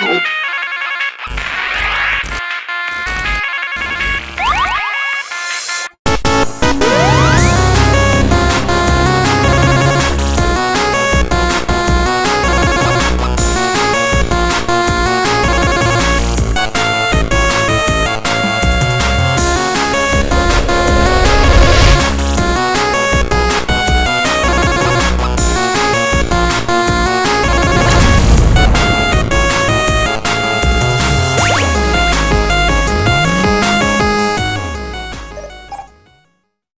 Oh.